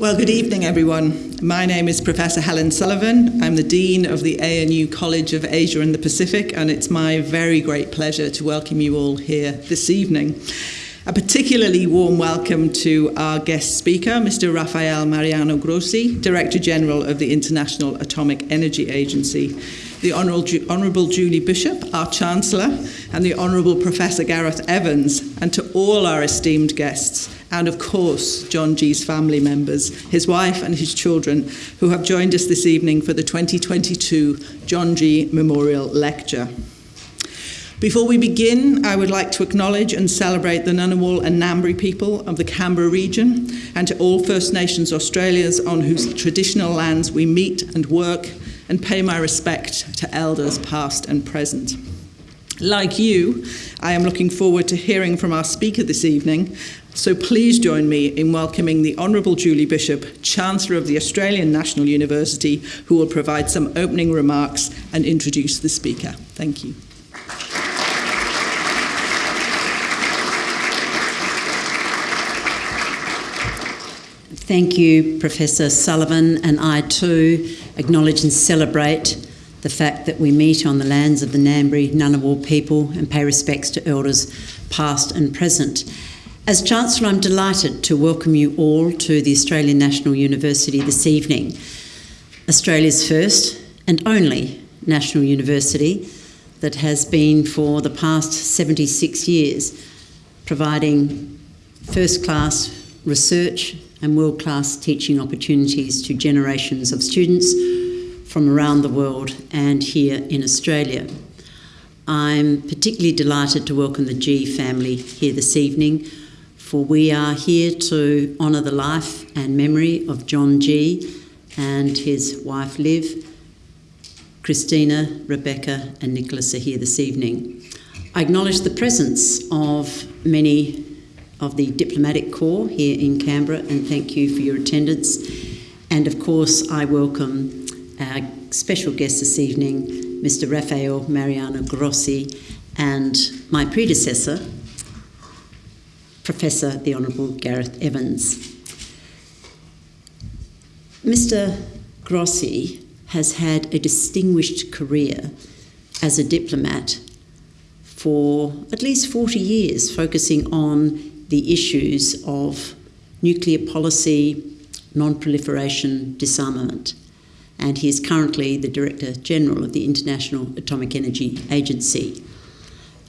Well, good evening, everyone. My name is Professor Helen Sullivan. I'm the Dean of the ANU College of Asia and the Pacific, and it's my very great pleasure to welcome you all here this evening. A particularly warm welcome to our guest speaker, Mr. Rafael Mariano Grossi, Director General of the International Atomic Energy Agency, the Honourable, Julie Bishop, our Chancellor, and the Honourable Professor Gareth Evans, and to all our esteemed guests, and of course, John G's family members, his wife and his children, who have joined us this evening for the 2022 John G Memorial Lecture. Before we begin, I would like to acknowledge and celebrate the Ngunnawal and Ngambri people of the Canberra region and to all First Nations Australians on whose traditional lands we meet and work and pay my respect to elders past and present. Like you, I am looking forward to hearing from our speaker this evening so please join me in welcoming the Honourable Julie Bishop, Chancellor of the Australian National University, who will provide some opening remarks and introduce the speaker. Thank you. Thank you, Professor Sullivan, and I too acknowledge and celebrate the fact that we meet on the lands of the Ngambri Ngunnawal people and pay respects to elders past and present. As Chancellor, I'm delighted to welcome you all to the Australian National University this evening, Australia's first and only national university that has been for the past 76 years providing first class research and world class teaching opportunities to generations of students from around the world and here in Australia. I'm particularly delighted to welcome the Gee family here this evening for we are here to honour the life and memory of John Gee and his wife Liv. Christina, Rebecca, and Nicholas are here this evening. I acknowledge the presence of many of the diplomatic corps here in Canberra and thank you for your attendance. And of course, I welcome our special guest this evening, Mr. Rafael Mariano Grossi, and my predecessor, Professor the Honourable Gareth Evans. Mr. Grossi has had a distinguished career as a diplomat for at least 40 years, focusing on the issues of nuclear policy, non proliferation, disarmament. And he is currently the Director General of the International Atomic Energy Agency.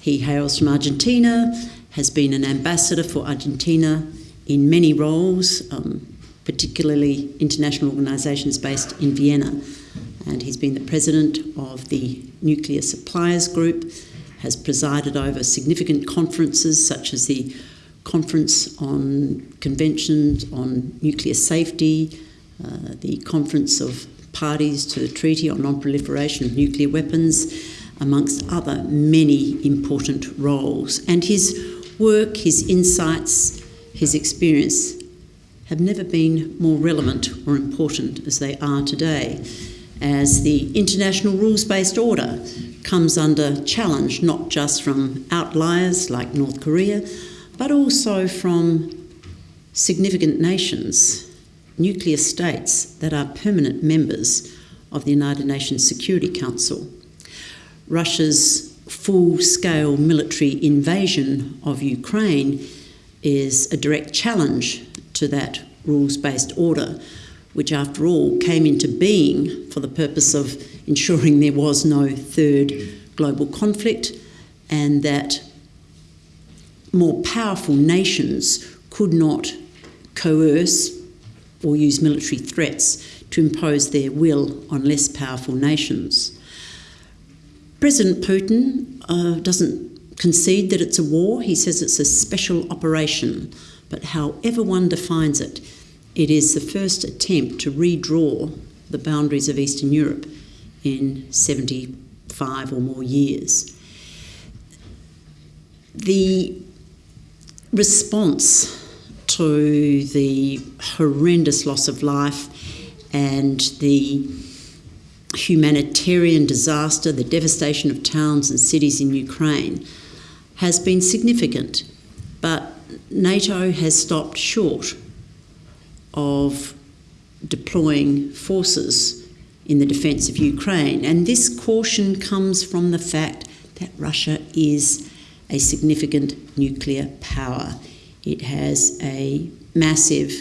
He hails from Argentina has been an ambassador for Argentina in many roles, um, particularly international organisations based in Vienna. And he's been the president of the Nuclear Suppliers Group, has presided over significant conferences such as the Conference on Conventions on Nuclear Safety, uh, the Conference of Parties to the Treaty on Non-Proliferation of Nuclear Weapons, amongst other many important roles. And his work, his insights, his experience have never been more relevant or important as they are today, as the international rules based order comes under challenge not just from outliers like North Korea, but also from significant nations, nuclear states that are permanent members of the United Nations Security Council. Russia's full scale military invasion of Ukraine is a direct challenge to that rules based order, which, after all, came into being for the purpose of ensuring there was no third global conflict and that more powerful nations could not coerce or use military threats to impose their will on less powerful nations. President Putin uh, doesn't concede that it's a war, he says it's a special operation. But however one defines it, it is the first attempt to redraw the boundaries of Eastern Europe in 75 or more years. The response to the horrendous loss of life and the humanitarian disaster, the devastation of towns and cities in Ukraine, has been significant, but NATO has stopped short of deploying forces in the defence of Ukraine. And this caution comes from the fact that Russia is a significant nuclear power. It has a massive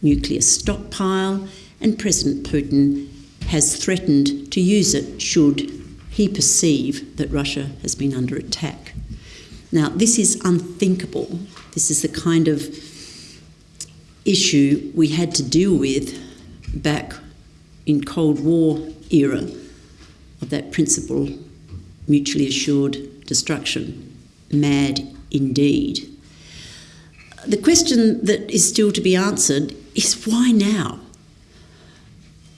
nuclear stockpile, and President Putin has threatened to use it should he perceive that Russia has been under attack. Now, this is unthinkable. This is the kind of issue we had to deal with back in Cold War era of that principle, mutually assured destruction. Mad indeed. The question that is still to be answered is why now?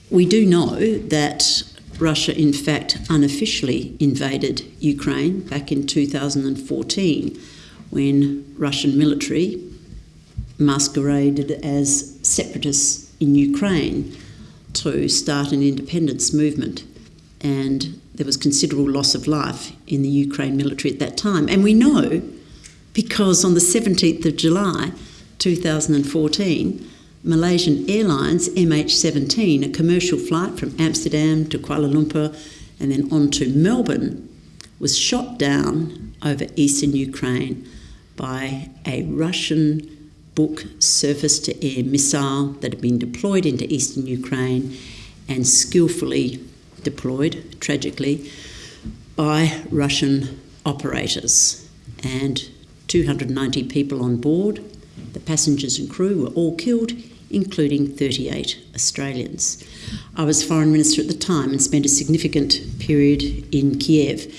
We do know that Russia, in fact, unofficially invaded Ukraine back in 2014 when Russian military masqueraded as separatists in Ukraine to start an independence movement. And there was considerable loss of life in the Ukraine military at that time. And we know because on the 17th of July 2014, Malaysian Airlines MH17, a commercial flight from Amsterdam to Kuala Lumpur and then on to Melbourne, was shot down over eastern Ukraine by a Russian Buk surface to air missile that had been deployed into eastern Ukraine and skillfully deployed, tragically, by Russian operators. And 290 people on board, the passengers and crew were all killed, including 38 Australians. I was Foreign Minister at the time and spent a significant period in Kiev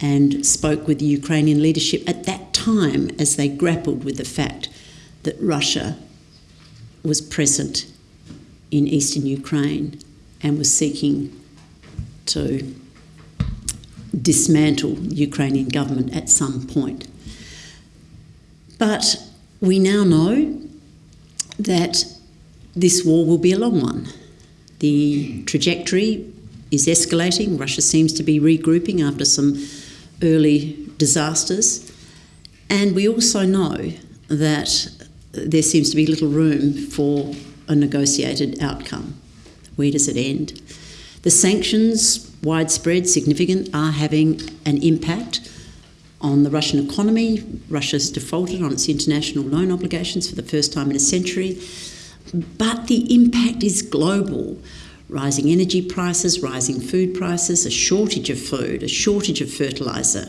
and spoke with the Ukrainian leadership at that time as they grappled with the fact that Russia was present in eastern Ukraine and was seeking to dismantle the Ukrainian government at some point. But we now know that this war will be a long one. The trajectory is escalating. Russia seems to be regrouping after some early disasters. And we also know that there seems to be little room for a negotiated outcome. Where does it end? The sanctions, widespread, significant, are having an impact on the Russian economy. Russia's defaulted on its international loan obligations for the first time in a century. But the impact is global. Rising energy prices, rising food prices, a shortage of food, a shortage of fertiliser,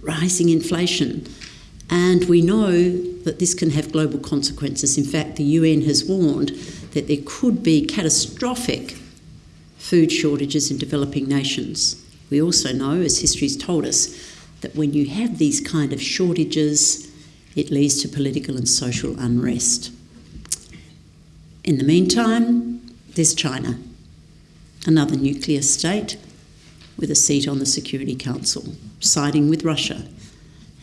rising inflation. And we know that this can have global consequences. In fact, the UN has warned that there could be catastrophic food shortages in developing nations. We also know, as history's told us, that when you have these kind of shortages, it leads to political and social unrest. In the meantime, there's China, another nuclear state with a seat on the Security Council, siding with Russia.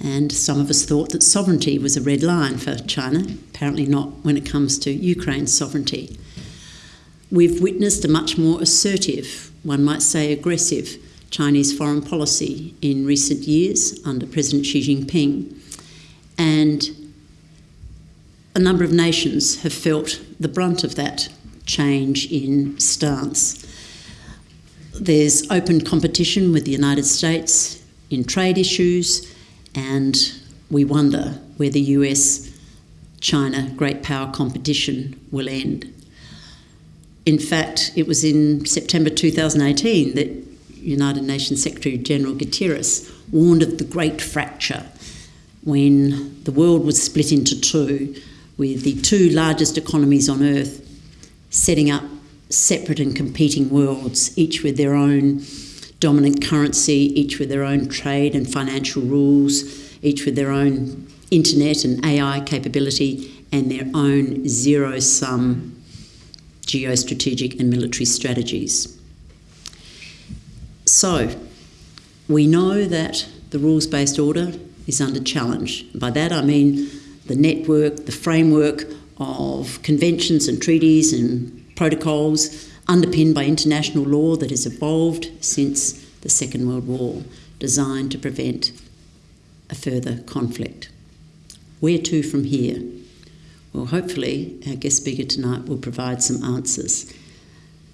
And some of us thought that sovereignty was a red line for China, apparently not when it comes to Ukraine's sovereignty. We've witnessed a much more assertive, one might say aggressive, Chinese foreign policy in recent years under President Xi Jinping. And a number of nations have felt the brunt of that change in stance. There's open competition with the United States in trade issues, and we wonder where the US China great power competition will end. In fact, it was in September 2018 that United Nations Secretary General Guterres warned of the great fracture when the world was split into two with the two largest economies on earth setting up separate and competing worlds, each with their own dominant currency, each with their own trade and financial rules, each with their own internet and AI capability, and their own zero sum geostrategic and military strategies. So, we know that the rules based order is under challenge. By that I mean the network, the framework of conventions and treaties and protocols underpinned by international law that has evolved since the Second World War, designed to prevent a further conflict. Where to from here? Well, hopefully, our guest speaker tonight will provide some answers.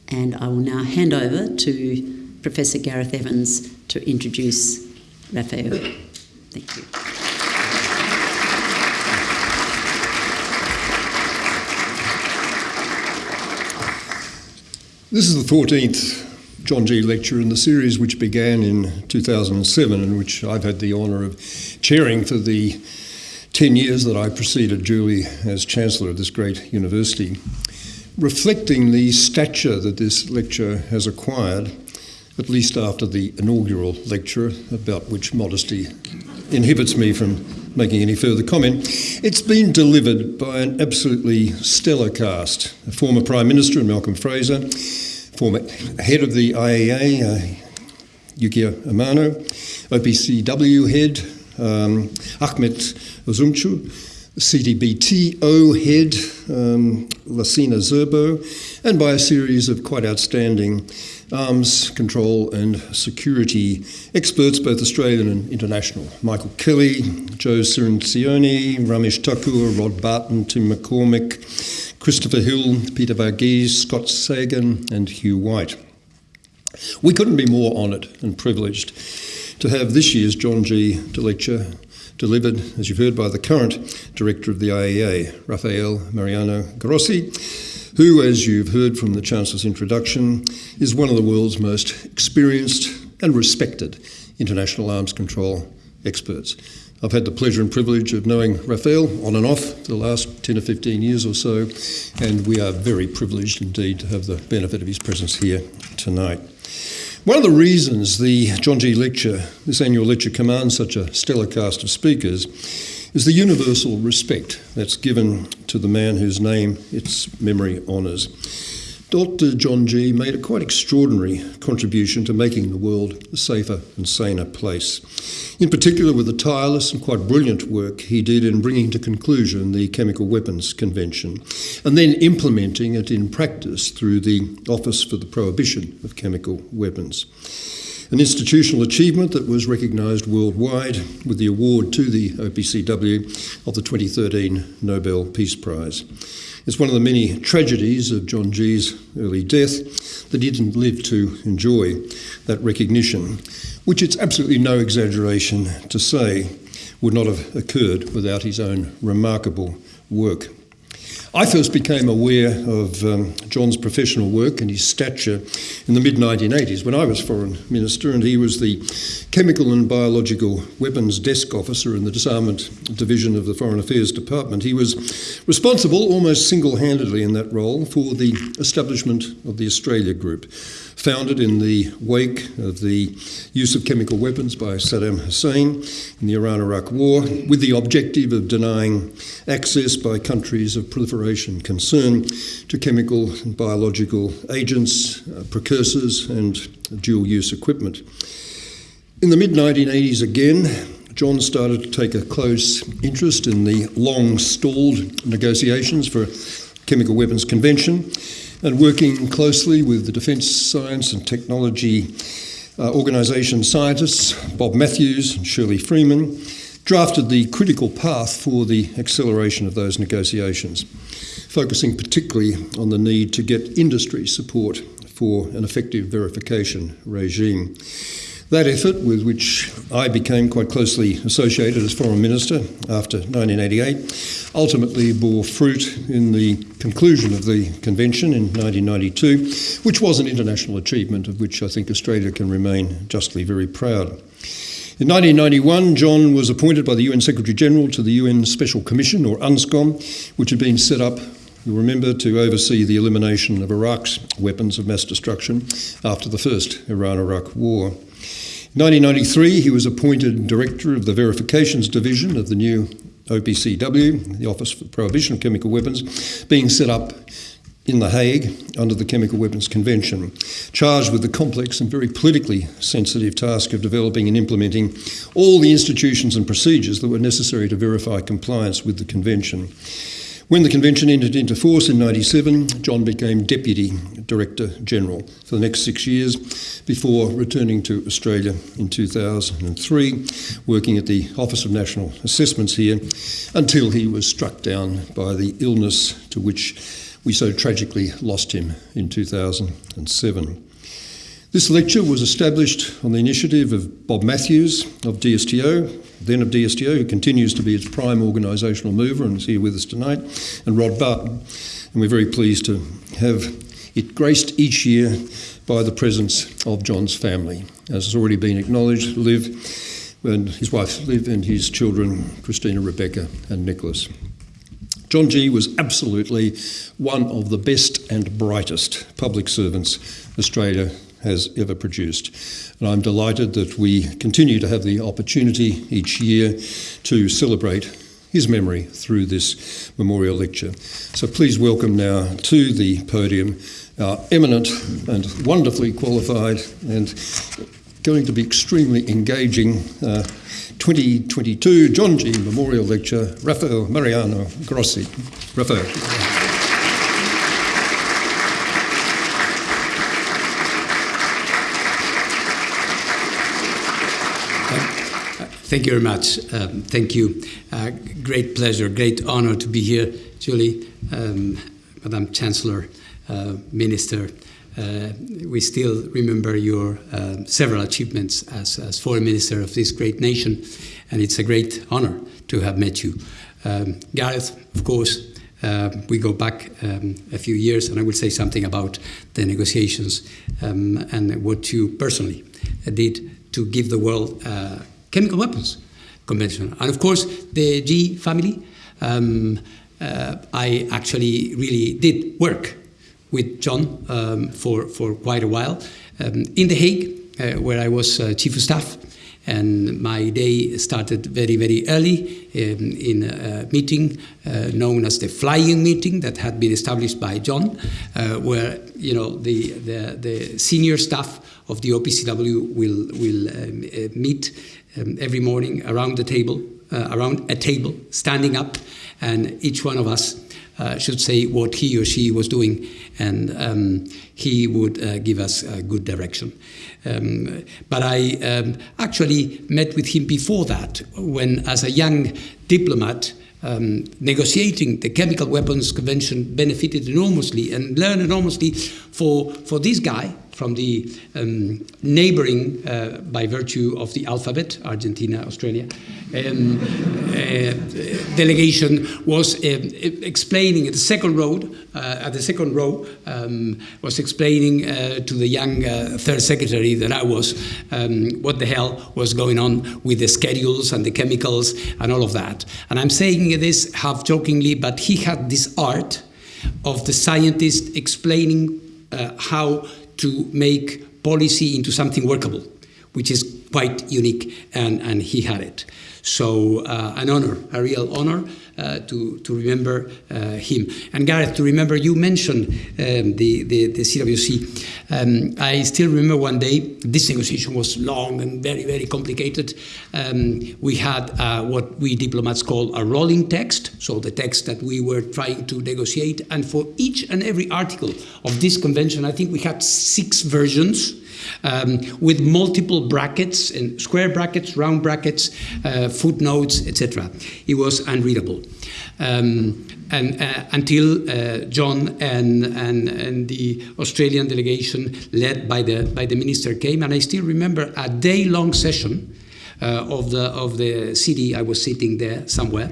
And I will now hand over to Professor Gareth Evans to introduce Rafael. Thank you. This is the 14th John Gee lecture in the series which began in 2007 and which I've had the honour of chairing for the 10 years that I preceded Julie as Chancellor of this great university. Reflecting the stature that this lecture has acquired, at least after the inaugural lecture, about which modesty inhibits me from making any further comment, it's been delivered by an absolutely stellar cast. A former Prime Minister, Malcolm Fraser, former head of the IEA, uh, Yukio Amano, OPCW head, um, Üzümcü, CTBTO head, um, Zerbo, and by a series of quite outstanding arms control and security experts, both Australian and international. Michael Kelly, Joe Cirincione, Ramesh Thakur, Rod Barton, Tim McCormack, Christopher Hill, Peter Varghese, Scott Sagan, and Hugh White. We couldn't be more honoured and privileged to have this year's John Gee lecture delivered, as you've heard, by the current director of the IEA, Rafael Mariano Grossi, who, as you've heard from the Chancellor's introduction, is one of the world's most experienced and respected international arms control experts. I've had the pleasure and privilege of knowing Rafael on and off for the last 10 or 15 years or so, and we are very privileged indeed to have the benefit of his presence here tonight. One of the reasons the John Gee lecture, this annual lecture, commands such a stellar cast of speakers is the universal respect that's given to the man whose name its memory honours. Dr. John Gee made a quite extraordinary contribution to making the world a safer and saner place. In particular, with the tireless and quite brilliant work he did in bringing to conclusion the Chemical Weapons Convention and then implementing it in practice through the Office for the Prohibition of Chemical Weapons. An institutional achievement that was recognised worldwide with the award to the OPCW of the 2013 Nobel Peace Prize. It's one of the many tragedies of John Gee's early death that he didn't live to enjoy that recognition, which it's absolutely no exaggeration to say would not have occurred without his own remarkable work. I first became aware of um, John's professional work and his stature in the mid 1980s when I was Foreign Minister and he was the Chemical and Biological Weapons Desk Officer in the Disarmament Division of the Foreign Affairs Department. He was responsible almost single handedly in that role for the establishment of the Australia Group founded in the wake of the use of chemical weapons by Saddam Hussein in the Iran Iraq War, with the objective of denying access by countries of proliferation concern to chemical and biological agents, uh, precursors, and dual use equipment. In the mid 1980s, again, John started to take a close interest in the long stalled negotiations for Chemical Weapons Convention and working closely with the Defence Science and Technology uh, Organisation scientists, Bob Mathews and Shirley Freeman, drafted the critical path for the acceleration of those negotiations, focusing particularly on the need to get industry support for an effective verification regime. That effort, with which I became quite closely associated as Foreign Minister after 1988, ultimately bore fruit in the conclusion of the convention in 1992, which was an international achievement of which I think Australia can remain justly very proud. In 1991, John was appointed by the UN Secretary General to the UN Special Commission, or UNSCOM, which had been set up You'll remember to oversee the elimination of Iraq's weapons of mass destruction after the first Iran Iraq War. 1993, he was appointed Director of the Verifications Division of the new OPCW, the Office for Prohibition of Chemical Weapons, being set up in The Hague under the Chemical Weapons Convention, charged with the complex and very politically sensitive task of developing and implementing all the institutions and procedures that were necessary to verify compliance with the Convention. When the convention entered into force in 97, John became Deputy Director General for the next six years before returning to Australia in 2003, working at the Office of National Assessments here until he was struck down by the illness to which we so tragically lost him in 2007. This lecture was established on the initiative of Bob Mathews of DSTO, then of DSTO, who continues to be its prime organisational mover and is here with us tonight, and Rod Barton. And we're very pleased to have it graced each year by the presence of John's family. As has already been acknowledged, Liv and his wife Liv and his children, Christina, Rebecca, and Nicholas. John Gee was absolutely one of the best and brightest public servants Australia has ever produced. And I'm delighted that we continue to have the opportunity each year to celebrate his memory through this memorial lecture. So please welcome now to the podium our eminent and wonderfully qualified and going to be extremely engaging uh, 2022 John Gee Memorial Lecture, Rafael Mariano Grossi. Rafael. Thank you very much. Um, thank you. Uh, great pleasure, great honor to be here, Julie, um, Madam Chancellor, uh, Minister. Uh, we still remember your uh, several achievements as, as, foreign minister of this great nation, and it's a great honor to have met you. Um, Gareth, of course, uh, we go back um, a few years, and I will say something about the negotiations um, and what you personally did to give the world uh, chemical weapons convention. And of course, the Gee family, um, uh, I actually really did work with John um, for, for quite a while um, in The Hague, uh, where I was uh, chief of staff. And my day started very, very early um, in a meeting uh, known as the flying meeting that had been established by John, uh, where you know the, the, the, senior staff of the OPCW will, will um, uh, meet um, every morning around the table, uh, around a table, standing up, and each one of us uh, should say what he or she was doing, and um, he would uh, give us a good direction. Um, but I um, actually met with him before that, when, as a young diplomat, um, negotiating the Chemical Weapons Convention benefited enormously and learned enormously for, for this guy, from the um, neighboring, uh, by virtue of the alphabet, Argentina, Australia, um, uh, delegation was uh, explaining at the second row, uh, at the second row, um, was explaining uh, to the young uh, third secretary that I was um, what the hell was going on with the schedules and the chemicals and all of that. And I'm saying this half jokingly, but he had this art of the scientist explaining how to make policy into something workable, which is quite unique, and, and he had it. So uh, an honor, a real honor to, to remember uh, him. And Gareth, to remember, you mentioned um, the, the, the, CWC. Um, I still remember one day, this negotiation was long and very, very complicated. Um, we had uh, what we diplomats call a rolling text, so the text that we were trying to negotiate. And for each and every article of this convention, I think we had six versions um, with multiple brackets and square brackets, round brackets, uh, footnotes, etc. It was unreadable. Um, and uh, until uh, John and, and, and the Australian delegation led by the, by the minister came, and I still remember a day-long session uh, of the of the city. I was sitting there somewhere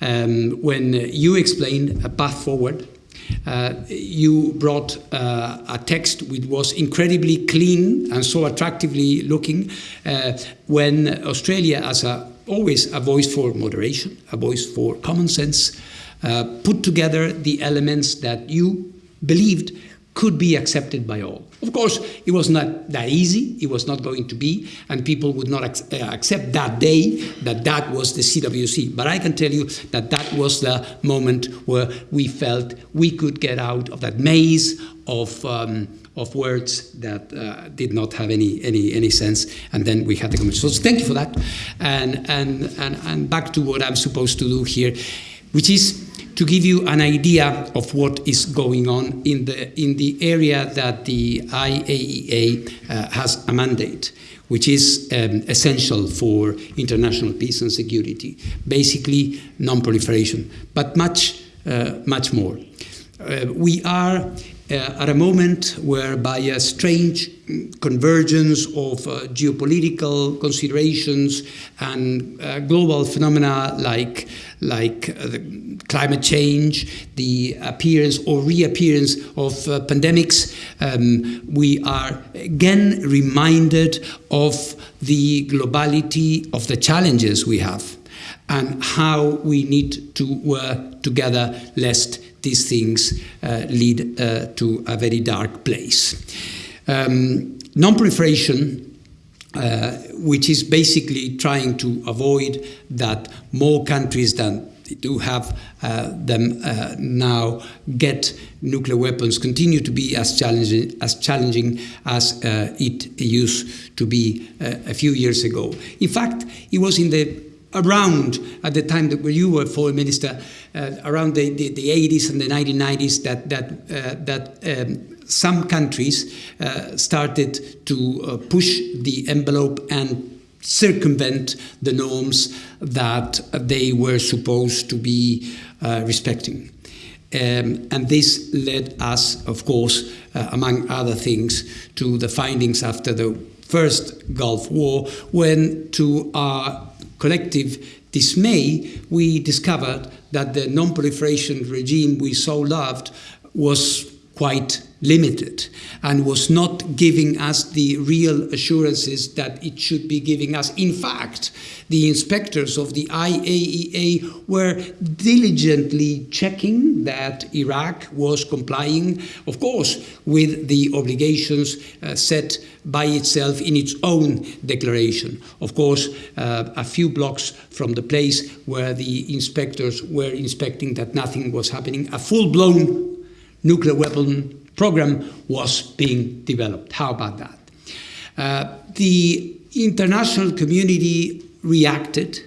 um, when you explained a path forward uh, you brought uh, a text which was incredibly clean and so attractively looking uh, when Australia, as a, always a voice for moderation, a voice for common sense, uh, put together the elements that you believed could be accepted by all. Of course, it was not that easy. It was not going to be, and people would not ac uh, accept that day that that was the CWC. But I can tell you that that was the moment where we felt we could get out of that maze of um, of words that uh, did not have any, any, any sense. And then we had the conversation. So thank you for that. And, and, and, and back to what I'm supposed to do here, which is to give you an idea of what is going on in the, in the area that the IAEA uh, has a mandate, which is um, essential for international peace and security. Basically, non-proliferation, but much, uh, much more. uh, we are at a moment where, by a strange convergence of uh, geopolitical considerations and uh, global phenomena like, like uh, climate change, the appearance or reappearance of uh, pandemics, um, we are again reminded of the globality of the challenges we have and how we need to work together lest these things uh, lead uh, to a very dark place. Um, non-proliferation uh, which is basically trying to avoid that more countries than do have uh, them uh, now get nuclear weapons continue to be as challenging as challenging as uh, it used to be a few years ago. In fact, it was in the around at the time that you were foreign minister, uh, around the, the, the, 80s and the 1990s, that that uh, that um, some countries uh, started to uh, push the envelope and circumvent the norms that they were supposed to be uh, respecting. Um, and this led us, of course, uh, among other things, to the findings after the first Gulf War, when to our collective dismay, we discovered that the non-proliferation regime we so loved was quite limited and was not giving us the real assurances that it should be giving us. In fact, the inspectors of the IAEA were diligently checking that Iraq was complying, of course, with the obligations uh, set by itself in its own declaration. Of course, uh, a few blocks from the place where the inspectors were inspecting that nothing was happening, a full-blown nuclear weapon program was being developed. How about that? Uh, the international community reacted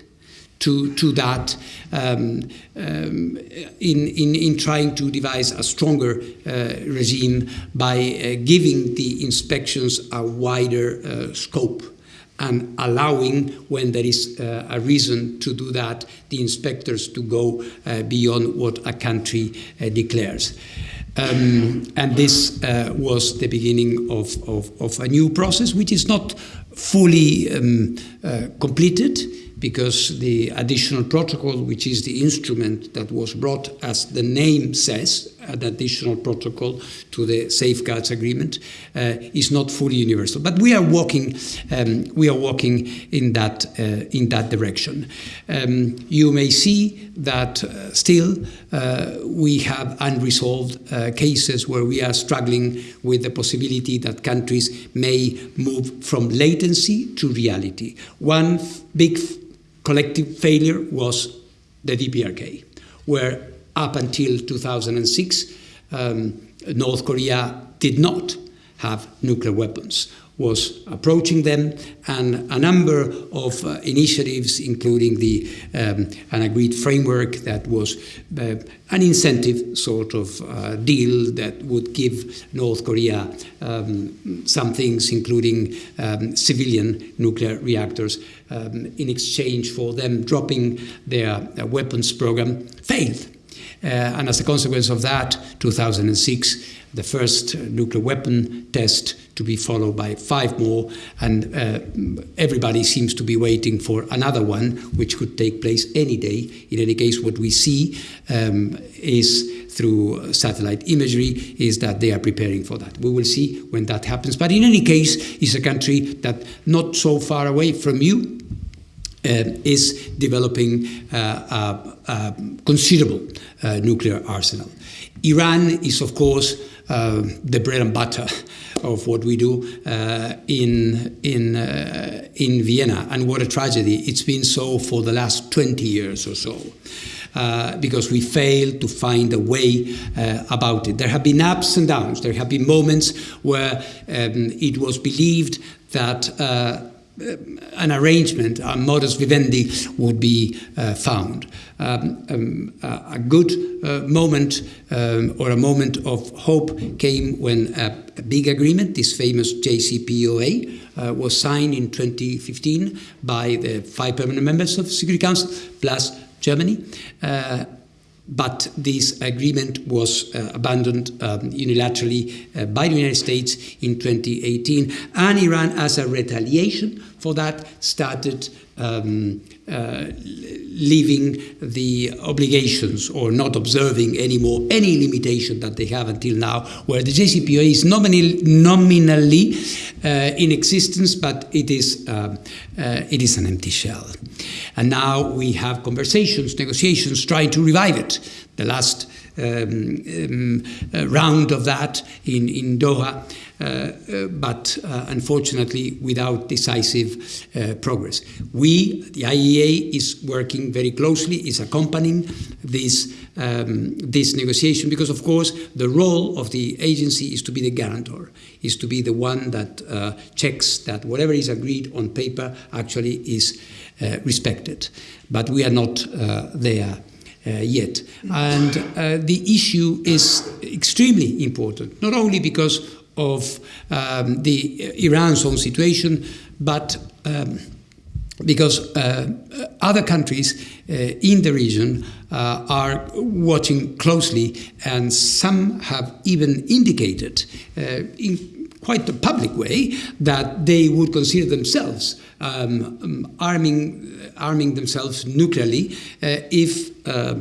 to, to that um, um, in, in, in trying to devise a stronger uh, regime by uh, giving the inspections a wider uh, scope and allowing, when there is uh, a reason to do that, the inspectors to go uh, beyond what a country uh, declares. Um, and this uh, was the beginning of, of, of, a new process, which is not fully um, uh, completed because the additional protocol, which is the instrument that was brought, as the name says, an additional protocol to the safeguards agreement, uh, is not fully universal. But we are walking, um, we are walking in that uh, in that direction. Um, you may see that uh, still we have unresolved cases where we are struggling with the possibility that countries may move from latency to reality. One big collective failure was the DPRK, where up until 2006, um, North Korea did not have nuclear weapons was approaching them, and a number of uh, initiatives, including the um, an agreed framework that was uh, an incentive sort of uh, deal that would give North Korea um, some things, including um, civilian nuclear reactors, um, in exchange for them dropping their weapons program, failed. Uh, and as a consequence of that, 2006 the first nuclear weapon test to be followed by five more, and uh, everybody seems to be waiting for another one, which could take place any day. In any case, what we see um, is through satellite imagery is that they are preparing for that. We will see when that happens. But in any case, it's a country that not so far away from you is developing uh, a, considerable uh, nuclear arsenal. Iran is, of course, uh, the bread and butter of what we do uh, in in in Vienna. And what a tragedy! It's been so for the last 20 years or so. Uh, because we failed to find a way uh, about it. There have been ups and downs. There have been moments where um, it was believed that uh, an arrangement, a modus vivendi, would be uh, found. Um, um, a good uh, moment um, or a moment of hope came when a, a big agreement, this famous JCPOA, uh, was signed in 2015 by the five permanent members of the Security Council plus Germany. But this agreement was uh, abandoned um, unilaterally uh, by the United States in 2018, and Iran, as a retaliation for that, started um, uh, leaving the obligations or not observing anymore any limitation that they have until now, where the JCPOA is nominally, nominally uh, in existence, but it is, uh, it is an empty shell. And now we have conversations, negotiations, trying to revive it. The last um, um, uh, round of that in, in Doha, uh, uh, but unfortunately without decisive progress. We, the IEA, is working very closely, is accompanying this, um, this negotiation because, of course, the role of the agency is to be the guarantor, is to be the one that checks that whatever is agreed on paper actually is respected. But we are not there. Uh, yet. And uh, the issue is extremely important, not only because of um, the Iran's own situation, but um, because uh, other countries uh, in the region uh, are watching closely, and some have even indicated uh, in quite a public way that they would consider themselves um, arming arming themselves nuclearly uh, if uh,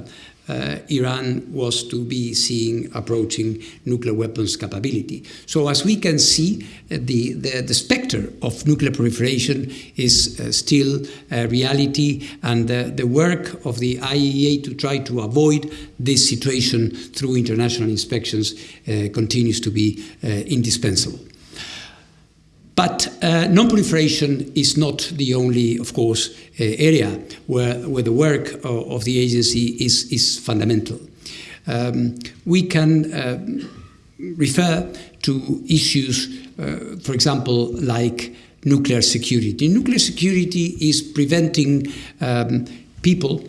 uh, Iran was to be seeing approaching nuclear weapons capability. So as we can see, uh, the, the, the, specter of nuclear proliferation is uh, still a reality and the work of the IAEA to try to avoid this situation through international inspections uh, continues to be uh, indispensable. But uh, non-proliferation is not the only, of course, uh, area where, where the work of, of the agency is, is fundamental. Um, we can uh, refer to issues, uh, for example, like nuclear security. Nuclear security is preventing um, people,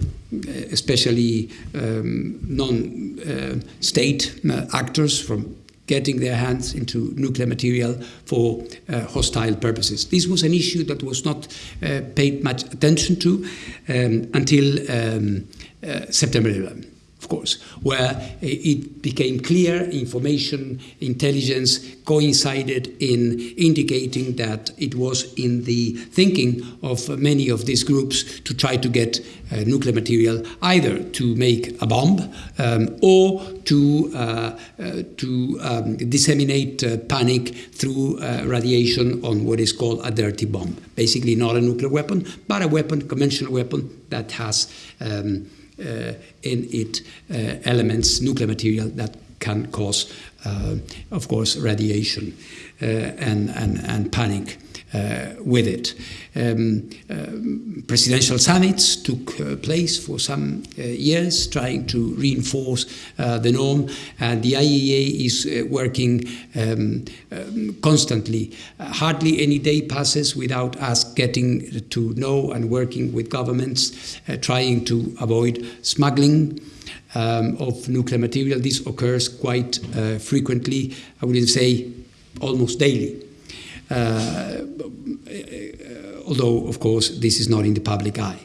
especially um, non-state uh, actors from getting their hands into nuclear material for uh, hostile purposes. This was an issue that was not uh, paid much attention to um, until um, uh, September 11 of course, where it became clear information, intelligence coincided in indicating that it was in the thinking of many of these groups to try to get uh, nuclear material either to make a bomb um, or to, uh, uh, to um, disseminate uh, panic through uh, radiation on what is called a dirty bomb. Basically, not a nuclear weapon, but a weapon, conventional weapon that has. Um, in it uh, elements, nuclear material that can cause, uh, of course, radiation and, and, and panic. Uh, with it. Um, uh, presidential summits took uh, place for some years, trying to reinforce the norm, and the IEA is working um, um, constantly. hardly any day passes without us getting to know and working with governments, trying to avoid smuggling. Um, of nuclear material. This occurs quite uh, frequently, I wouldn't say almost daily. Uh, although, of course, this is not in the public eye.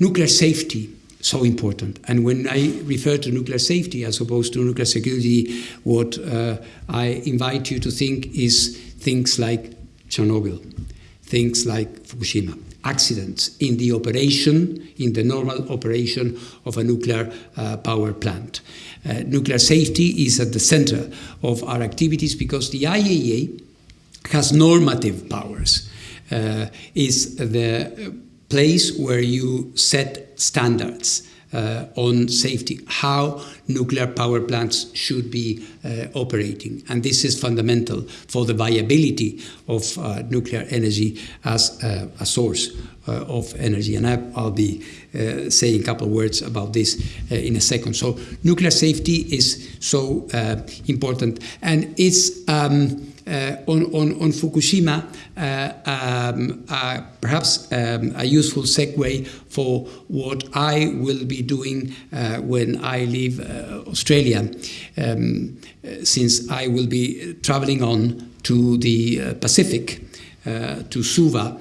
Nuclear safety, so important. And when I refer to nuclear safety as opposed to nuclear security, what uh, I invite you to think is things like Chernobyl, things like Fukushima, accidents in the operation, in the normal operation of a nuclear uh, power plant. Uh, nuclear safety is at the center of our activities because the IAEA has normative powers, uh, is the place where you set standards uh, on safety, how nuclear power plants should be uh, operating. And this is fundamental for the viability of uh, nuclear energy as uh, a source uh, of energy. And I, will be uh, saying a couple of words about this in a second. So, nuclear safety is so important, and it's um, on, on, on, Fukushima, uh, um, uh, perhaps um, a useful segue for what I will be doing when I leave Australia, um, since I will be traveling on to the Pacific, to Suva,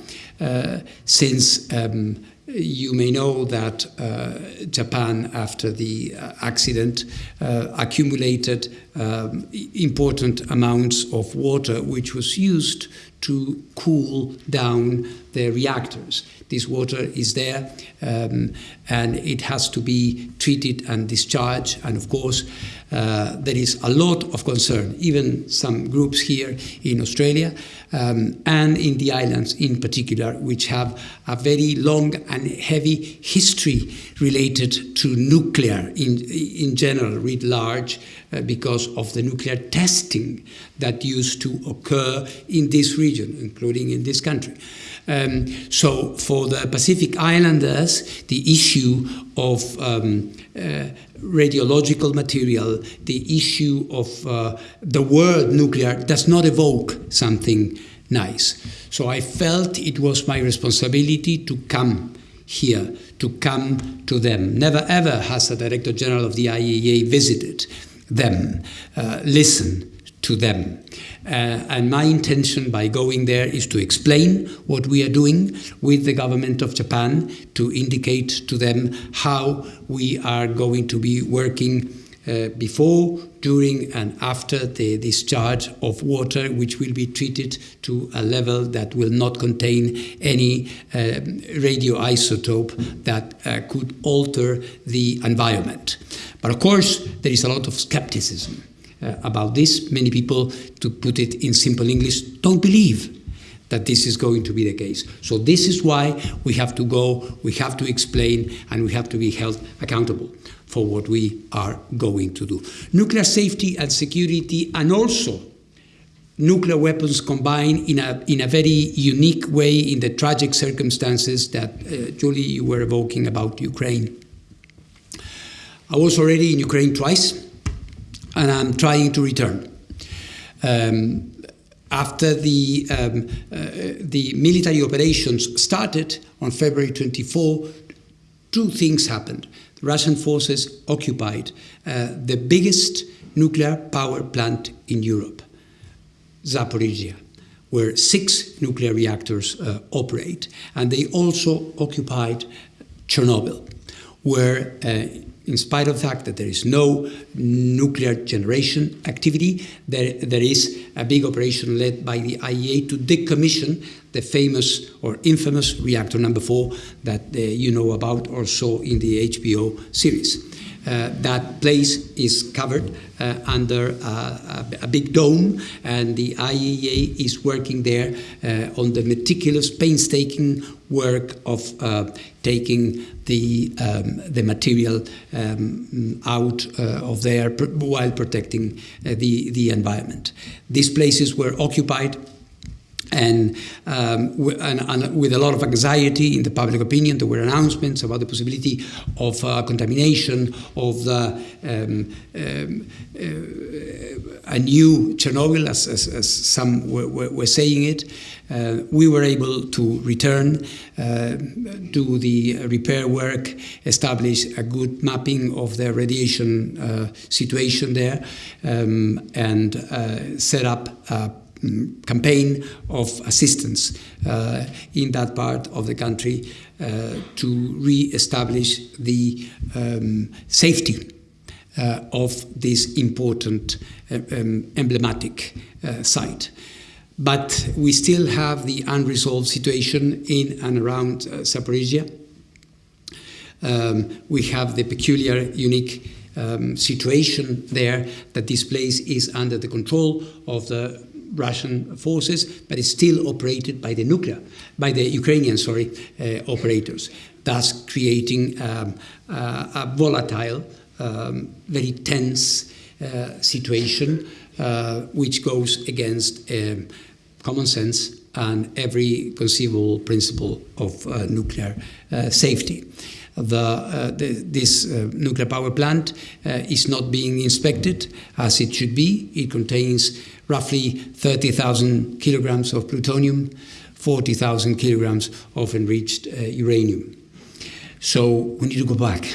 since um, you may know that uh, Japan, after the uh, accident, uh, accumulated um, important amounts of water, which was used to cool down the reactors. This water is there um, and it has to be treated and discharged. And of course, uh, there is a lot of concern, even some groups here in Australia um, and in the islands in particular, which have a very long and heavy history related to nuclear in, in general, writ large, uh, because of the nuclear testing that used to occur in this region, including in this country. Um, so, for the Pacific Islanders, the issue of um, uh, radiological material, the issue of uh, the word nuclear does not evoke something nice. So, I felt it was my responsibility to come here, to come to them. Never ever has the Director General of the IAEA visited them, uh, listen to them. Uh, and my intention by going there is to explain what we are doing with the government of Japan, to indicate to them how we are going to be working uh, before, during, and after the discharge of water, which will be treated to a level that will not contain any uh, radioisotope that uh, could alter the environment. But of course, there is a lot of skepticism uh, about this. Many people, to put it in simple English, don't believe that this is going to be the case. So, this is why we have to go, we have to explain, and we have to be held accountable for what we are going to do. Nuclear safety and security, and also nuclear weapons combined in a, in a very unique way in the tragic circumstances that, uh, Julie, you were evoking about Ukraine. I was already in Ukraine twice, and I'm trying to return. Um, after the, um, uh, the military operations started on February 24, two things happened. The Russian forces occupied uh, the biggest nuclear power plant in Europe, Zaporizhia, where six nuclear reactors uh, operate. And they also occupied Chernobyl, where uh, in spite of the fact that there is no nuclear generation activity, there, there is a big operation led by the IAEA to decommission the famous or infamous reactor number four that uh, you know about also in the HBO series. Uh, that place is covered uh, under a, a, big dome, and the IAEA is working there uh, on the meticulous, painstaking work of uh, taking the, um, the material um, out uh, of there while protecting the, the environment. These places were occupied and, um, and, and, with a lot of anxiety in the public opinion. There were announcements about the possibility of uh, contamination of the um, um, uh, a new Chernobyl, as, as, as some were, were, saying it. Uh, we were able to return, uh, do the repair work, establish a good mapping of the radiation uh, situation there, um, and uh, set up campaign of assistance uh, in that part of the country uh, to re-establish the um, safety uh, of this important uh, um, emblematic uh, site. But we still have the unresolved situation in and around uh, Zaporizhia. Um, we have the peculiar, unique um, situation there that this place is under the control of the Russian forces, but it's still operated by the nuclear, by the Ukrainian, sorry, uh, operators, thus creating um, uh, a volatile, um, very tense uh, situation, uh, which goes against um, common sense and every conceivable principle of uh, nuclear uh, safety. The, uh, the, this uh, nuclear power plant uh, is not being inspected as it should be. It contains roughly 30,000 kilograms of plutonium, 40,000 kilograms of enriched uh, uranium. So we need to go back.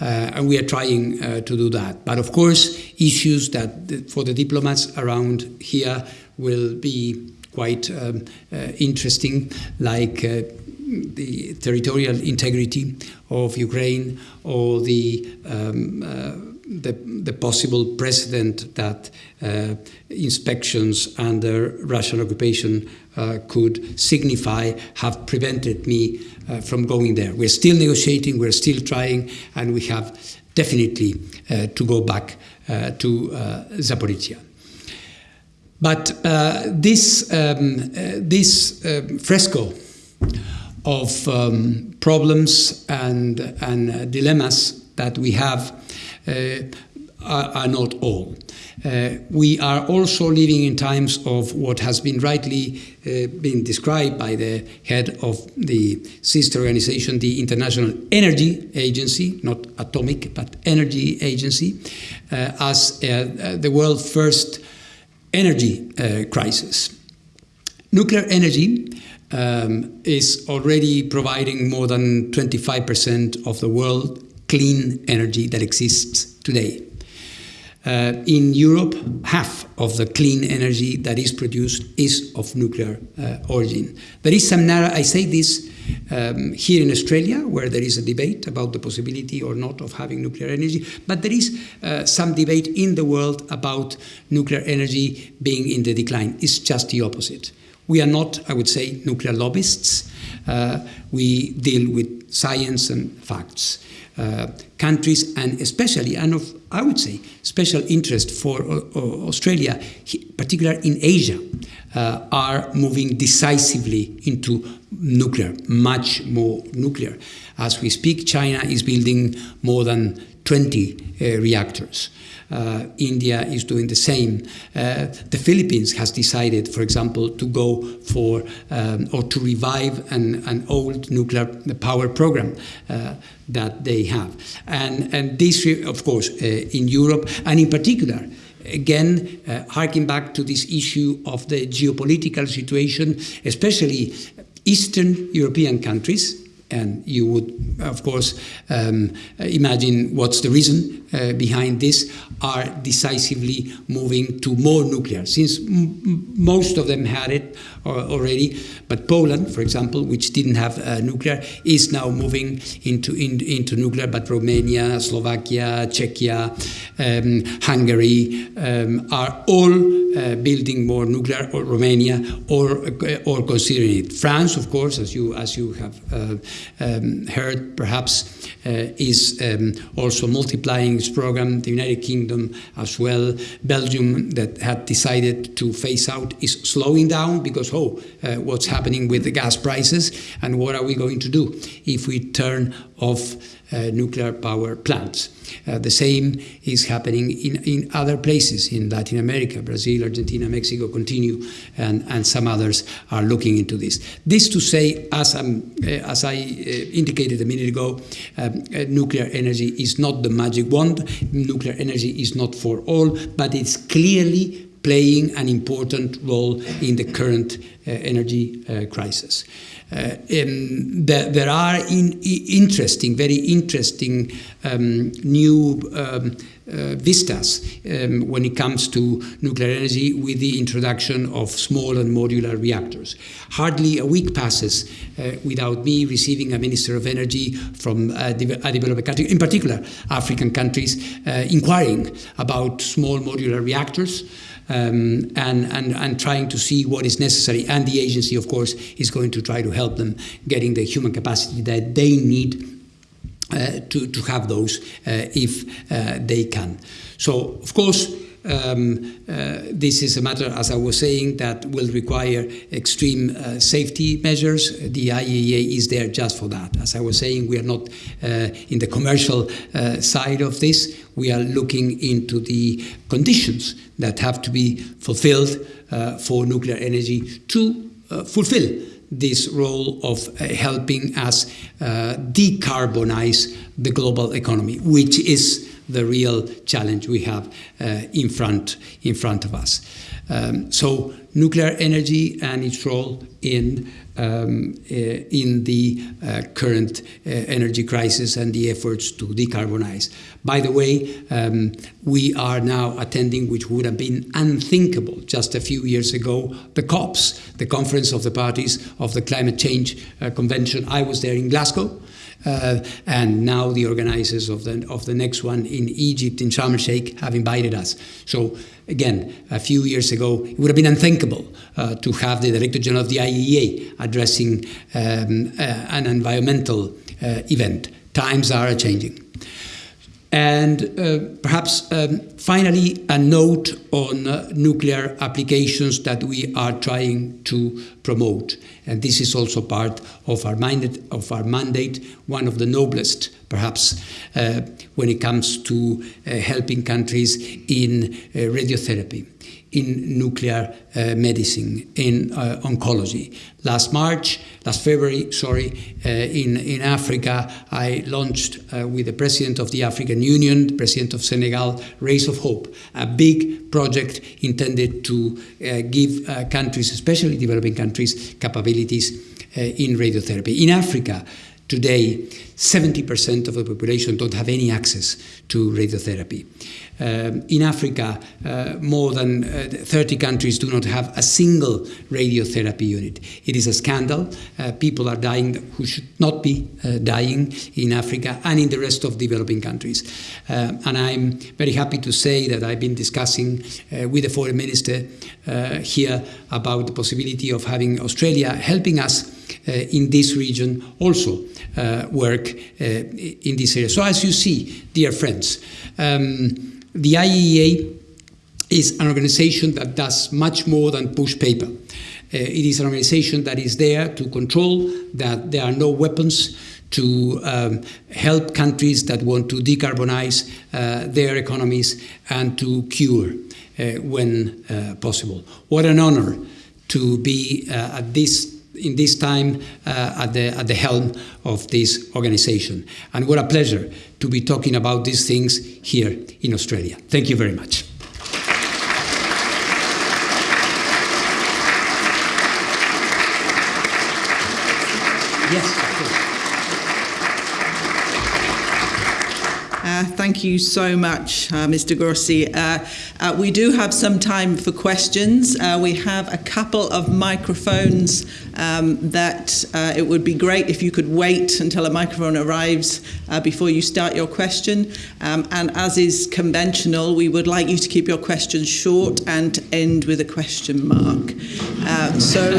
Uh, and we are trying uh, to do that. But of course, issues that for the diplomats around here will be quite um, uh, interesting, like uh, the territorial integrity of Ukraine or the um, uh, the, the, possible precedent that uh, inspections under Russian occupation uh, could signify have prevented me uh, from going there. We're still negotiating, we're still trying, and we have definitely uh, to go back uh, to Zaporizhia. But this, um, this um, fresco of um, problems and, and dilemmas that we have uh, are, are, not all. Uh, we are also living in times of what has been rightly uh, been described by the head of the sister organization, the International Energy Agency, not atomic, but energy agency, uh, as uh, the world's first energy uh, crisis. Nuclear energy um, is already providing more than 25% of the world clean energy that exists today. Uh, in Europe, half of the clean energy that is produced is of nuclear uh, origin. There is some narrow, I say this um, here in Australia, where there is a debate about the possibility or not of having nuclear energy, but there is uh, some debate in the world about nuclear energy being in the decline. It's just the opposite. We are not, I would say, nuclear lobbyists. Uh, we deal with science and facts. Uh, countries and especially, and of, I would say, special interest for uh, Australia, particularly in Asia, uh, are moving decisively into nuclear, much more nuclear. As we speak, China is building more than 20 uh, reactors. Uh, India is doing the same. Uh, the Philippines has decided, for example, to go for um, or to revive an, an old nuclear power program uh, that they have. And, and this, of course, uh, in Europe, and in particular, again, uh, harking back to this issue of the geopolitical situation, especially Eastern European countries, and you would, of course, um, imagine what's the reason uh, behind this, are decisively moving to more nuclear, since most of them had it uh, already. But Poland, for example, which didn't have uh, nuclear, is now moving into, in, into nuclear, but Romania, Slovakia, Czechia, um, Hungary um, are all uh, building more nuclear, or Romania, or, uh, or considering it. France, of course, as you, as you have um, heard, perhaps, is um, also multiplying program. The United Kingdom as well. Belgium, that had decided to phase out, is slowing down because, oh, uh, what's happening with the gas prices and what are we going to do if we turn off nuclear power plants. Uh, the same is happening in, in other places in Latin America, Brazil, Argentina, Mexico continue, and, and some others are looking into this. This to say, as, uh, as I uh, indicated a minute ago, um, uh, nuclear energy is not the magic wand, nuclear energy is not for all, but it's clearly playing an important role in the current uh, energy crisis. Um, there, there, are in, interesting, very interesting um, new um, uh, vistas um, when it comes to nuclear energy with the introduction of small and modular reactors. Hardly a week passes uh, without me receiving a Minister of Energy from a, de a developed country, in particular African countries, uh, inquiring about small modular reactors um, and, and, and trying to see what is necessary. And the agency, of course, is going to try to help them getting the human capacity that they need uh, to, to have those uh, if uh, they can. So, of course, um, uh, this is a matter, as I was saying, that will require extreme uh, safety measures. The IAEA is there just for that. As I was saying, we are not uh, in the commercial uh, side of this. We are looking into the conditions that have to be fulfilled uh, for nuclear energy to uh, fulfill this role of helping us decarbonize the global economy, which is the real challenge we have uh, in front in front of us. Um, so nuclear energy and its role in um, uh, in the uh, current uh, energy crisis and the efforts to decarbonize. By the way, um, we are now attending, which would have been unthinkable just a few years ago, the COPs, the Conference of the Parties of the Climate Change uh, Convention. I was there in Glasgow. Uh, and now the organizers of the of the next one in Egypt in Sharm el Sheikh have invited us. So again, a few years ago, it would have been unthinkable uh, to have the Director General of the IAEA addressing um, uh, an environmental uh, event. Times are changing. And uh, perhaps um, finally, a note on uh, nuclear applications that we are trying to promote. And this is also part of our mandate, of our mandate one of the noblest, perhaps, uh, when it comes to uh, helping countries in uh, radiotherapy in nuclear uh, medicine, in uh, oncology. Last March, last February, sorry, uh, in, in Africa, I launched uh, with the President of the African Union, the President of Senegal, Rays of Hope, a big project intended to uh, give uh, countries, especially developing countries, capabilities in radiotherapy. In Africa, Today, 70% of the population don't have any access to radiotherapy. Um, in Africa, uh, more than uh, 30 countries do not have a single radiotherapy unit. It is a scandal. Uh, people are dying who should not be uh, dying in Africa and in the rest of developing countries. Uh, and I'm very happy to say that I've been discussing uh, with the foreign minister here about the possibility of having Australia helping us in this region also work in this area. So, as you see, dear friends, um, the IAEA is an organization that does much more than push paper. Uh, it is an organization that is there to control that there are no weapons to um, help countries that want to decarbonize uh, their economies and to cure uh, when uh, possible. What an honor to be uh, at this in this time uh, at, the, at the helm of this organization. And what a pleasure to be talking about these things here in Australia. Thank you very much. Yes. Thank you so much, uh, Mr. Grossi. Uh, uh, we do have some time for questions. Uh, we have a couple of microphones um, that uh, it would be great if you could wait until a microphone arrives before you start your question. Um, and as is conventional, we would like you to keep your questions short and end with a question mark. so,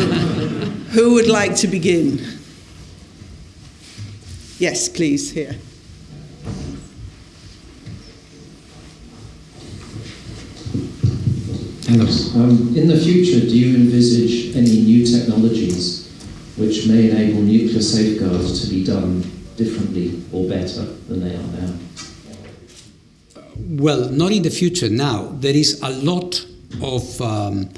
who would like to begin? Yes, please, here. Thanks. Um, in the future, do you envisage any new technologies which may enable nuclear safeguards to be done differently or better than they are now? Well, not in the future now. There is a lot of, um,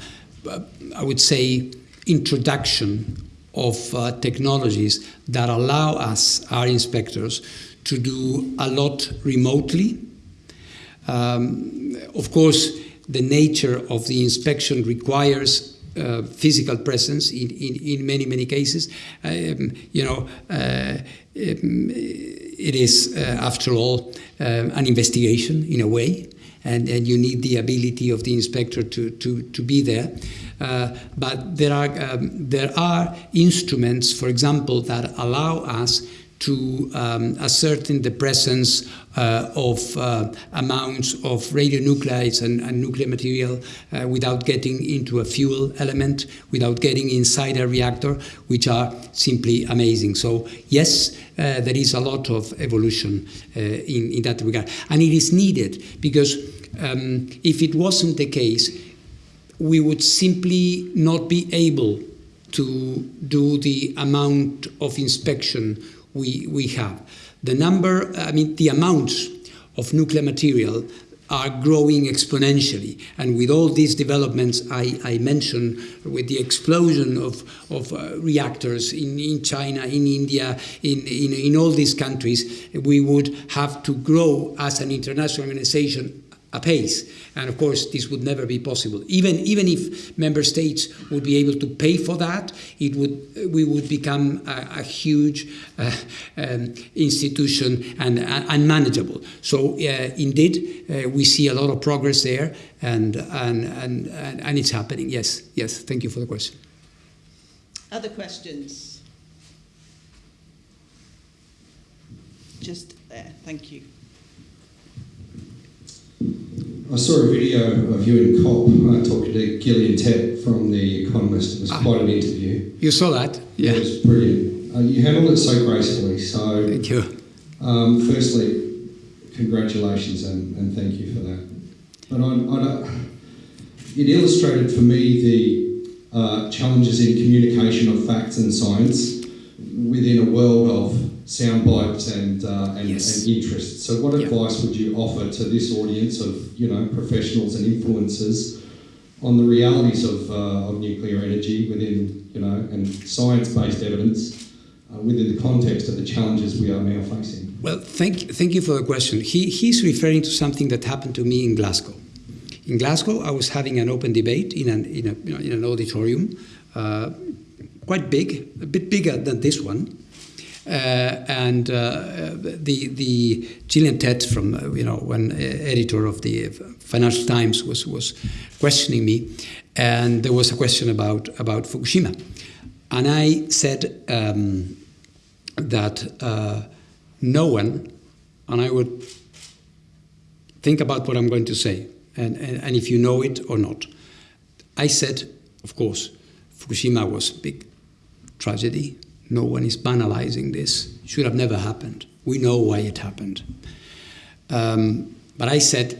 I would say, introduction of uh, technologies that allow us, our inspectors, to do a lot remotely. Um, of course, the nature of the inspection requires uh, physical presence in, in, in, many, many cases. Um, you know, uh, um, it is, uh, after all, um, an investigation in a way, and, and you need the ability of the inspector to, to, to be there. Uh, but there are, um, there are instruments, for example, that allow us to um, ascertain the presence uh, of uh, amounts of radionuclides and, and nuclear material uh, without getting into a fuel element, without getting inside a reactor, which are simply amazing. So, yes, uh, there is a lot of evolution uh, in, in that regard. And it is needed because um, if it wasn't the case, we would simply not be able to do the amount of inspection we, we have. The number, I mean, the amounts of nuclear material are growing exponentially. And with all these developments I, I mentioned, with the explosion of, of uh, reactors in, in China, in India, in, in, in all these countries, we would have to grow as an international organization apace. And of course, this would never be possible. Even even if member states would be able to pay for that, it would we would become a, a huge uh, um, institution and uh, unmanageable. So uh, indeed, we see a lot of progress there, and and, and and and it's happening. Yes, yes. Thank you for the question. Other questions? Just there. Thank you. I saw a video of you in COP uh, talking to Gillian Tett from The Economist. It was Ah. quite an interview. You saw that? Yeah. It was brilliant. Uh, you handled it so gracefully. So, Thank you. um, firstly, congratulations and, and thank you for that. But I, I don't, it illustrated for me the uh, challenges in communication of facts and science within a world of sound bites and, uh, and, Yes. and interest. So, what advice would you offer to this audience of you know professionals and influencers on the realities of, uh, of nuclear energy within you know and science-based evidence uh, within the context of the challenges we are now facing? Well, thank, thank you for the question. He, he's referring to something that happened to me in Glasgow. In Glasgow, I was having an open debate in an, in a, you know, in an auditorium, uh, quite big, a bit bigger than this one. Uh, and uh, the the Gillian Tett from uh, you know uh, editor of the Financial Times was was questioning me, and there was a question about about Fukushima, and I said um, that no one, and I would think about what I'm going to say, and, and, and if you know it or not. I said, of course, Fukushima was a big tragedy. No one is banalizing this. It should have never happened. We know why it happened. Um, but I said,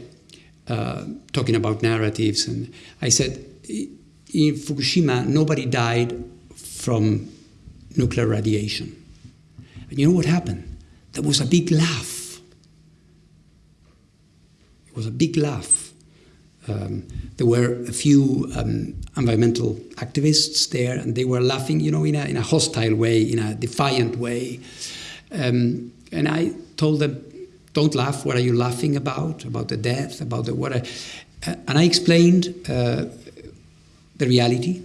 uh, talking about narratives, and I said, in Fukushima, nobody died from nuclear radiation. And you know what happened? There was a big laugh. It was a big laugh. Um, there were a few um, environmental activists there, and they were laughing, you know, in a, in a hostile way, in a defiant way. Um, and I told them, "Don't laugh. What are you laughing about? About the death? About the what?" Uh, and I explained uh, the reality.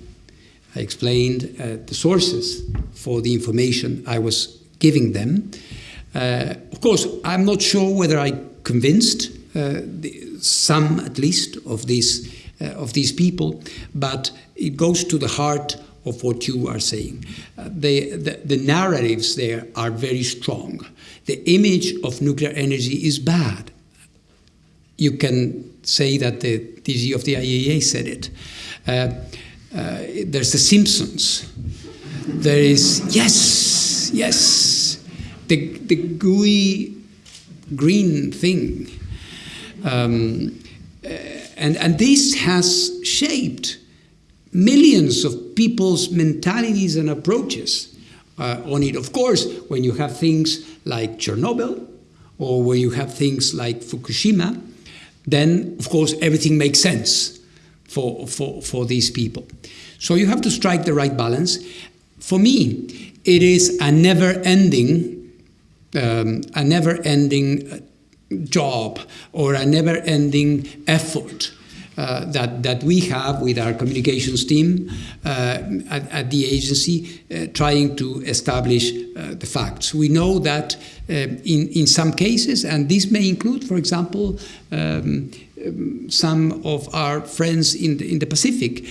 I explained uh, the sources for the information I was giving them. Uh, of course, I'm not sure whether I convinced uh, the, some, at least, of these uh, of these people, but it goes to the heart of what you are saying. Uh, the, the, narratives there are very strong. The image of nuclear energy is bad. You can say that the DG of the IAEA said it. Uh, uh, there's The Simpsons. There is, yes, yes, the, the gooey green thing. Um, uh, and, and this has shaped millions of people's mentalities and approaches uh, on it. Of course, when you have things like Chernobyl or when you have things like Fukushima, then of course everything makes sense for, for, for these people. So you have to strike the right balance. For me, it is a never ending, um, a never ending job or a never ending effort uh, that, that we have with our communications team uh, at, at, the agency uh, trying to establish the facts. We know that in, in some cases, and this may include, for example, um, some of our friends in the, in the Pacific,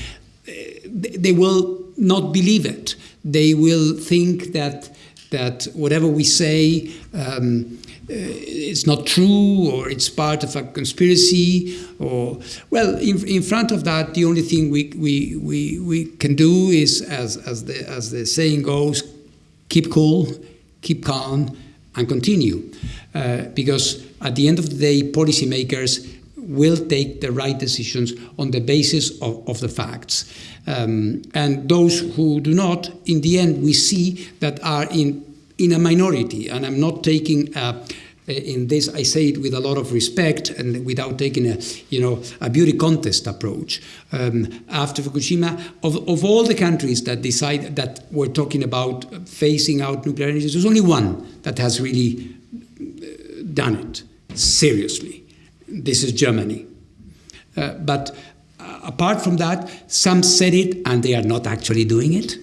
they will not believe it. They will think that that whatever we say um, uh, it's not true or it's part of a conspiracy or well in, in front of that the only thing we, we, we, we can do is as, as, the, as the saying goes keep cool keep calm and continue. Uh, because at the end of the day policymakers will take the right decisions on the basis of, of the facts. Um, and those who do not, in the end, we see that are in, in a minority. And I'm not taking a, in this, I say it with a lot of respect and without taking a, you know, a beauty contest approach. Um, after Fukushima, of, of all the countries that decide that we're talking about phasing out nuclear energy, there's only one that has really done it seriously. This is Germany. Uh, but uh, apart from that, some said it and they are not actually doing it.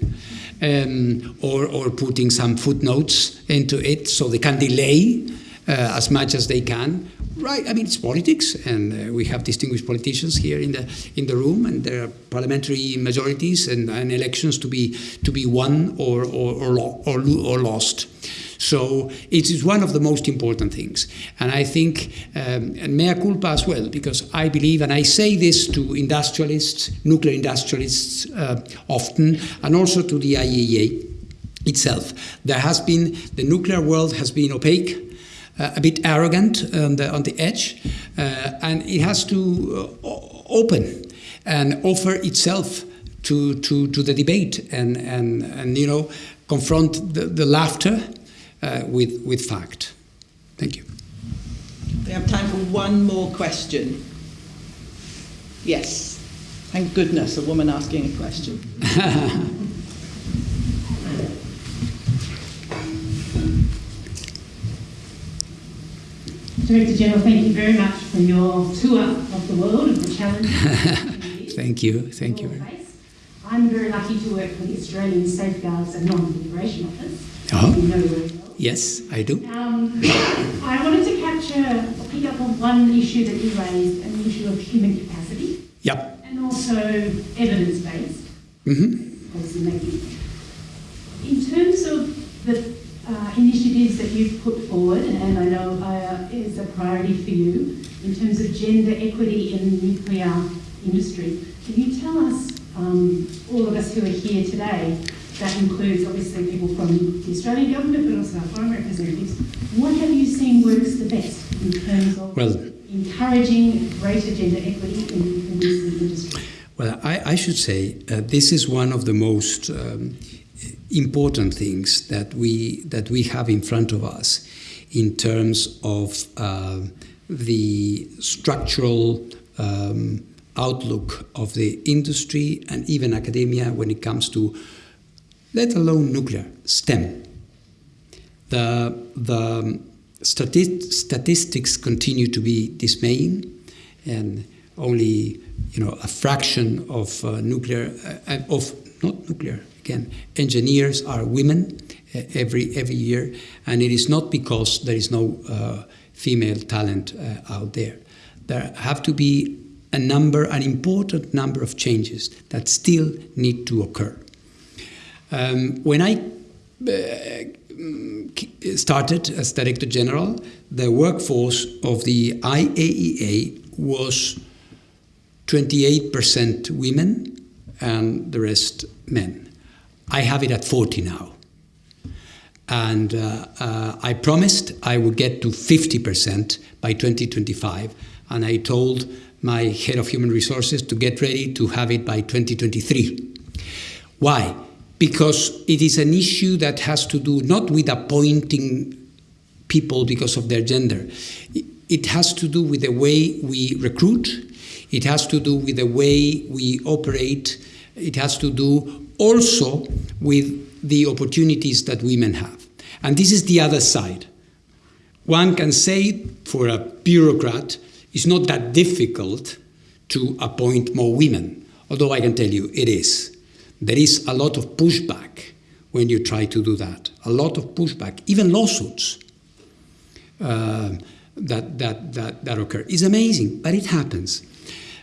Um, or, or putting some footnotes into it so they can delay uh, as much as they can. Right, I mean it's politics, and uh, we have distinguished politicians here in the in the room, and there are parliamentary majorities and, and elections to be to be won or or or, or, or lost. So it is one of the most important things, and I think um, and mea culpa as well, because I believe, and I say this to industrialists, nuclear industrialists uh, often, and also to the IAEA itself. There has been the nuclear world has been opaque uh, a bit arrogant on the, on the edge, uh, and it has to uh, open and offer itself to, to, to the debate and, and, and you know, confront the, the laughter Uh, with, with fact. Thank you. We have time for one more question. Yes. Thank goodness, a woman asking a question. Director General, thank you very much for your tour of the world and the challenge. thank you, thank you. I'm very lucky to work for the Australian Safeguards and Non-Proliferation Office. Uh-huh. You know very well. Yes, I do. Um, I wanted to capture, or pick up on one issue that you raised, an issue of human capacity. Yep. And also evidence-based Mm-hmm. policy making. In terms of the uh, initiatives that you've put forward, and I know uh, is a priority for you, in terms of gender equity in the nuclear industry, can you tell us, um, all of us who are here today, that includes obviously people from the Australian government, but also our foreign representatives, what have you seen works the best in terms of Well, encouraging greater gender equity in the nuclear industry? Well, I, I should say uh, this is one of the most um, important things that we that we have in front of us in terms of uh, the structural um, outlook of the industry and even academia when it comes to, let alone nuclear, STEM. The the stati- statistics continue to be dismaying, and only you know a fraction of uh, nuclear uh, of not nuclear again engineers are women uh, every every year and it is not because there is no uh, female talent uh, out there there have to be a number an important number of changes that still need to occur um, when i uh, started as director general the workforce of the IAEA was 28% women and the rest men. I have it at 40 now. And uh, uh, I promised I would get to 50% by 2025. And I told my head of human resources to get ready to have it by 2023. Why? Because it is an issue that has to do not with appointing people because of their gender, it has to do with the way we recruit, it has to do with the way we operate. It has to do also with the opportunities that women have. And this is the other side. One can say for a bureaucrat, it's not that difficult to appoint more women, although I can tell you it is. There is a lot of pushback when you try to do that, a lot of pushback, even lawsuits. Uh, that, that, that, that occur. It's amazing, but it happens.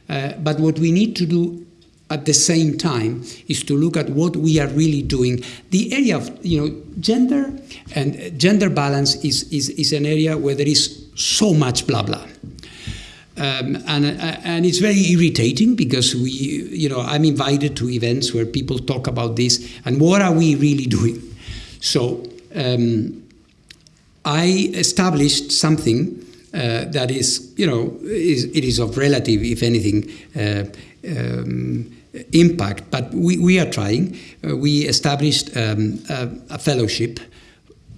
Uh, but what we need to do at the same time is to look at what we are really doing. The area of you know gender and gender balance is, is, is an area where there is so much blah blah. Um, and, uh, and it's very irritating because we, you know, I'm invited to events where people talk about this and what are we really doing? So um, I established something uh, that is, you know, is, it is of relative, if anything, uh, um, impact. But we, we are trying. Uh, we established um, a, a, fellowship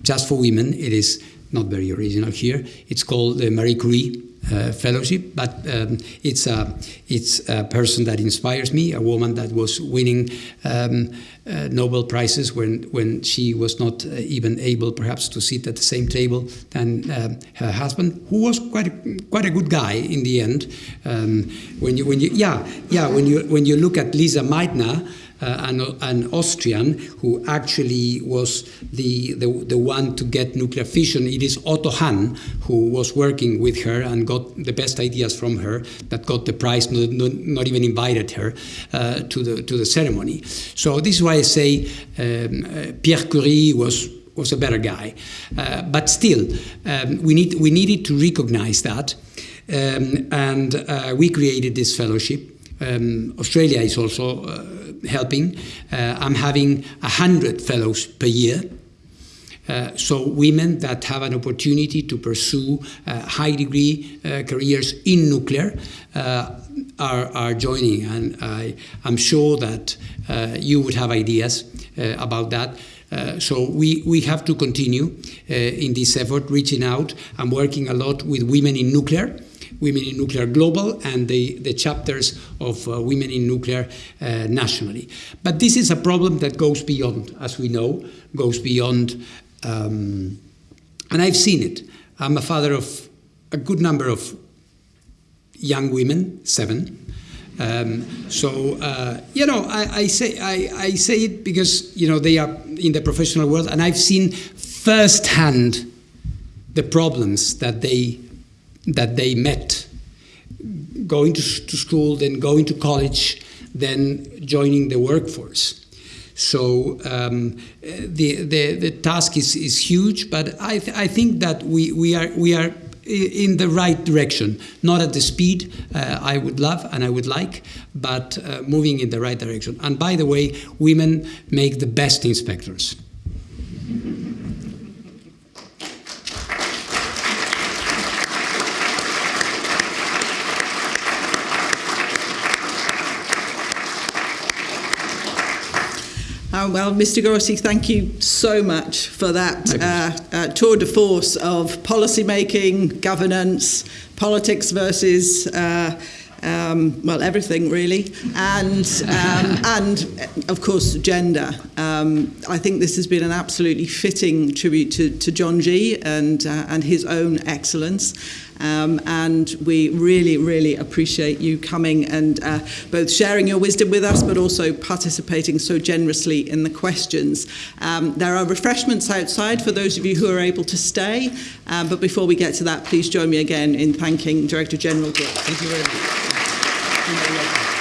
just for women. It is not very original here. It's called the Marie Curie uh, fellowship, but um, it's a it's a person that inspires me. A woman that was winning um, uh, Nobel prizes when when she was not uh, even able, perhaps, to sit at the same table than um, her husband, who was quite a, quite a good guy in the end. Um, when you when you yeah yeah when you when you look at Lise Meitner uh, an, an, Austrian who actually was the, the, the, one to get nuclear fission. It is Otto Hahn who was working with her and got the best ideas from her that got the prize, not, not, not even invited her uh, to, the, to the ceremony. So this is why I say um, uh, Pierre Curie was was a better guy. Uh, but still, um, we, need, we needed to recognize that. Um, and uh, we created this fellowship. Um, Australia is also uh, helping. Uh, I'm having 100 fellows per year. Uh, so women that have an opportunity to pursue uh, high degree uh, careers in nuclear uh, are, are joining and I, am sure that uh, you would have ideas about that. so we, we have to continue in this effort, reaching out and working a lot with women in nuclear. Women in Nuclear Global and the, the chapters of uh, Women in Nuclear uh, nationally. But this is a problem that goes beyond, as we know, goes beyond, um, and I've seen it. I'm a father of a good number of young women, seven. Um, so uh, you know, I, I say I, I, say it because you know they are in the professional world, and I've seen firsthand the problems that they that they met going to, to school, then going to college, then joining the workforce. So um, the, the, the task is, is huge, but I, th I think that we, we, are, we are in the right direction, not at the speed uh, I would love and I would like, but uh, moving in the right direction. And by the way, women make the best inspectors. Uh, well, Mr. Gorsi, thank you so much for that uh, uh, tour de force of policy making, governance, politics versus. Uh, um, well, everything really, and um, and of course gender. Um, I think this has been an absolutely fitting tribute to, to John G and uh, and his own excellence, Um, and we really, really appreciate you coming and uh, both sharing your wisdom with us, but also participating so generously in the questions. Um, there are refreshments outside for those of you who are able to stay. Um, but before we get to that, please join me again in thanking Director General Gill. Thank you very much.